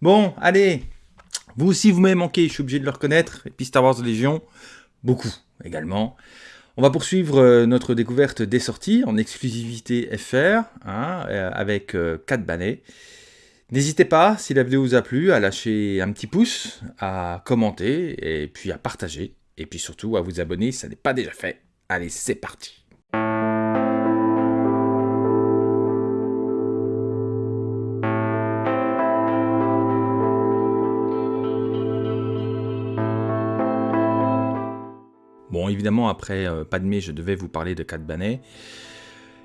Bon, allez Vous aussi, vous m'avez manqué, je suis obligé de le reconnaître. Et puis Star Wars Légion, beaucoup également. On va poursuivre euh, notre découverte des sorties en exclusivité FR, hein, euh, avec 4 euh, bannets. N'hésitez pas, si la vidéo vous a plu, à lâcher un petit pouce, à commenter, et puis à partager. Et puis surtout, à vous abonner si ça n'est pas déjà fait. Allez, c'est parti Évidemment, après euh, Padmé, je devais vous parler de Cat Banet.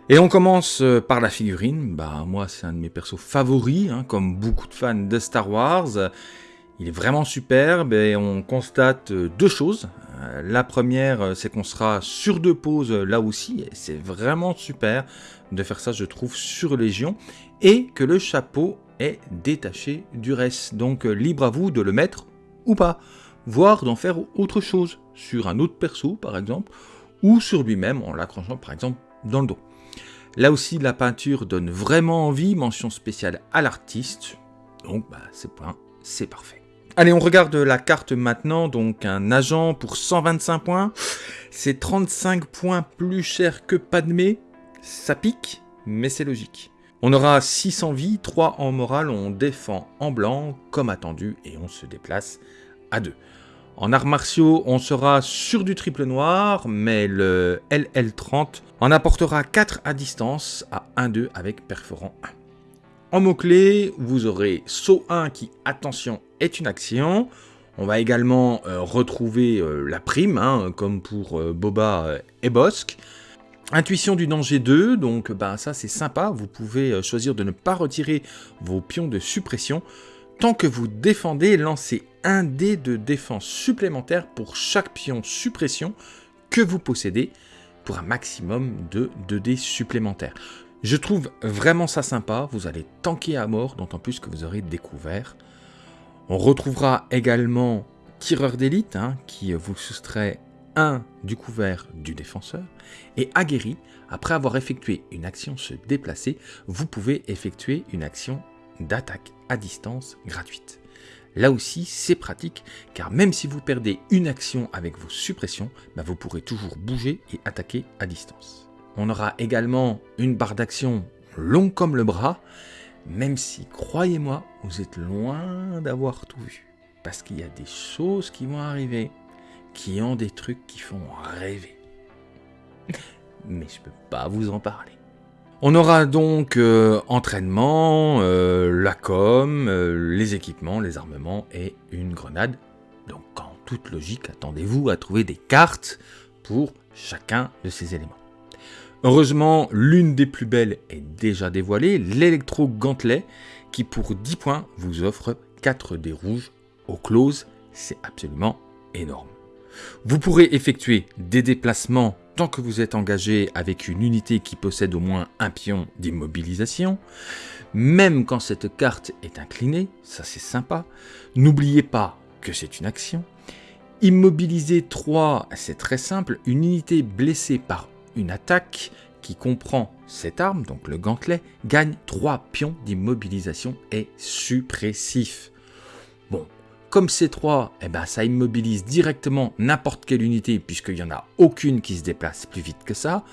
Et on commence euh, par la figurine. Bah, moi, c'est un de mes persos favoris, hein, comme beaucoup de fans de Star Wars. Il est vraiment superbe et on constate euh, deux choses. La première, c'est qu'on sera sur deux poses là aussi, c'est vraiment super de faire ça, je trouve, sur Légion, et que le chapeau est détaché du reste. Donc, libre à vous de le mettre ou pas voire d'en faire autre chose, sur un autre perso par exemple, ou sur lui-même en l'accrochant par exemple dans le dos. Là aussi, la peinture donne vraiment envie, mention spéciale à l'artiste, donc bah, c'est c'est parfait. Allez, on regarde la carte maintenant, donc un agent pour 125 points, c'est 35 points plus cher que Padmé, ça pique, mais c'est logique. On aura 600 vies, 3 en morale, on défend en blanc, comme attendu, et on se déplace à 2. En arts martiaux, on sera sur du triple noir, mais le LL30 en apportera 4 à distance à 1-2 avec perforant 1. En mots-clés, vous aurez saut 1 qui, attention, est une action. On va également euh, retrouver euh, la prime, hein, comme pour euh, Boba et Bosque. Intuition du danger 2, donc ben, ça c'est sympa, vous pouvez choisir de ne pas retirer vos pions de suppression. Tant que vous défendez, lancez un dé de défense supplémentaire pour chaque pion suppression que vous possédez pour un maximum de 2 dés supplémentaires. Je trouve vraiment ça sympa, vous allez tanker à mort, d'autant plus que vous aurez découvert. On retrouvera également tireur d'élite, hein, qui vous soustrait un du couvert du défenseur, et aguerri, après avoir effectué une action se déplacer, vous pouvez effectuer une action d'attaque à distance gratuite. Là aussi, c'est pratique, car même si vous perdez une action avec vos suppressions, bah, vous pourrez toujours bouger et attaquer à distance. On aura également une barre d'action longue comme le bras, même si, croyez-moi, vous êtes loin d'avoir tout vu. Parce qu'il y a des choses qui vont arriver, qui ont des trucs qui font rêver. Mais je peux pas vous en parler. On aura donc euh, entraînement, euh, la com, euh, les équipements, les armements et une grenade. Donc en toute logique, attendez-vous à trouver des cartes pour chacun de ces éléments. Heureusement, l'une des plus belles est déjà dévoilée, l'électro gantelet, qui pour 10 points vous offre 4 dés rouges au close. C'est absolument énorme. Vous pourrez effectuer des déplacements tant que vous êtes engagé avec une unité qui possède au moins un pion d'immobilisation, même quand cette carte est inclinée, ça c'est sympa, n'oubliez pas que c'est une action. Immobiliser 3, c'est très simple, une unité blessée par une attaque qui comprend cette arme, donc le gantelet, gagne 3 pions d'immobilisation et suppressif. Comme C3, eh ben, ça immobilise directement n'importe quelle unité puisqu'il n'y en a aucune qui se déplace plus vite que ça.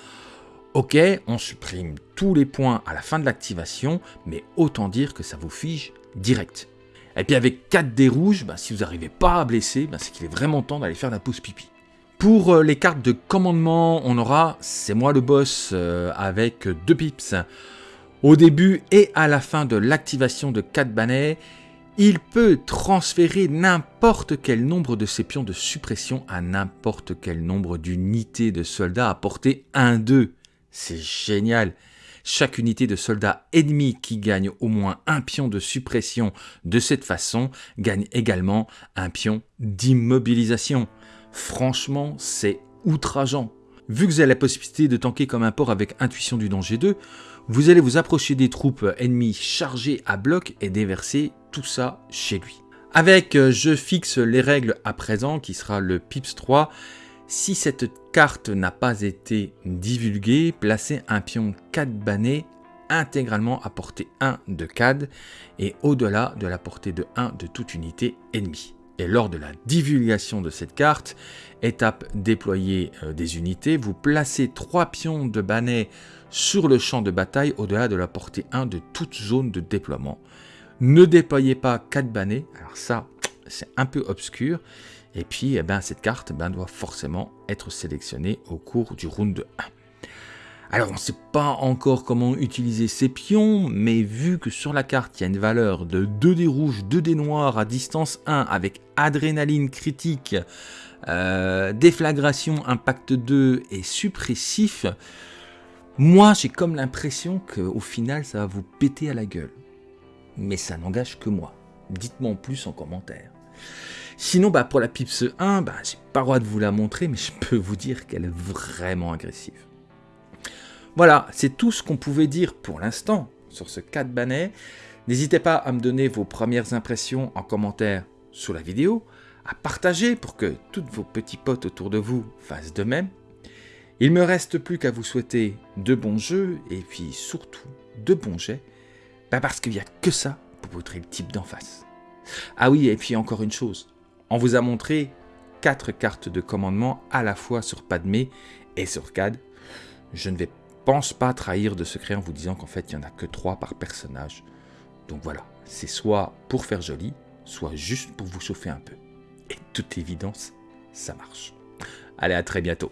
Ok, on supprime tous les points à la fin de l'activation, mais autant dire que ça vous fige direct. Et puis avec 4 dés rouges, ben, si vous n'arrivez pas à blesser, ben, c'est qu'il est vraiment temps d'aller faire la pause pipi. Pour euh, les cartes de commandement, on aura C'est moi le boss euh, avec 2 pips. Au début et à la fin de l'activation de 4 bannets, il peut transférer n'importe quel nombre de ses pions de suppression à n'importe quel nombre d'unités de soldats à portée 1-2. C'est génial chaque unité de soldats ennemis qui gagne au moins un pion de suppression de cette façon gagne également un pion d'immobilisation. Franchement, c'est outrageant. Vu que vous avez la possibilité de tanker comme un port avec intuition du danger 2, vous allez vous approcher des troupes ennemies chargées à bloc et déverser tout ça chez lui. Avec euh, je fixe les règles à présent qui sera le Pips 3. Si cette carte n'a pas été divulguée, placez un pion 4 banné intégralement à portée 1 de CAD et au-delà de la portée de 1 de toute unité ennemie. Et lors de la divulgation de cette carte, étape déployer euh, des unités, vous placez 3 pions de Banet sur le champ de bataille au-delà de la portée 1 de toute zone de déploiement. Ne déployez pas 4 Banets, alors ça c'est un peu obscur, et puis eh ben, cette carte ben, doit forcément être sélectionnée au cours du round 1. Alors on ne sait pas encore comment utiliser ces pions, mais vu que sur la carte il y a une valeur de 2 dés rouges, 2 dés noirs à distance 1 avec adrénaline critique, euh, déflagration impact 2 et suppressif, moi j'ai comme l'impression qu'au final ça va vous péter à la gueule. Mais ça n'engage que moi. Dites-moi en plus en commentaire. Sinon, bah, pour la Pips 1, bah, j'ai pas le droit de vous la montrer, mais je peux vous dire qu'elle est vraiment agressive. Voilà, c'est tout ce qu'on pouvait dire pour l'instant sur ce 4 Banet. N'hésitez pas à me donner vos premières impressions en commentaire sous la vidéo, à partager pour que tous vos petits potes autour de vous fassent de même. Il me reste plus qu'à vous souhaiter de bons jeux et puis surtout de bons jets, parce qu'il n'y a que ça pour voter le type d'en face. Ah oui, et puis encore une chose, on vous a montré quatre cartes de commandement à la fois sur Padmé et sur CAD. Je ne vais pense pas trahir de secret en vous disant qu'en fait il n'y en a que trois par personnage. Donc voilà, c'est soit pour faire joli, soit juste pour vous chauffer un peu. Et toute évidence, ça marche. Allez, à très bientôt.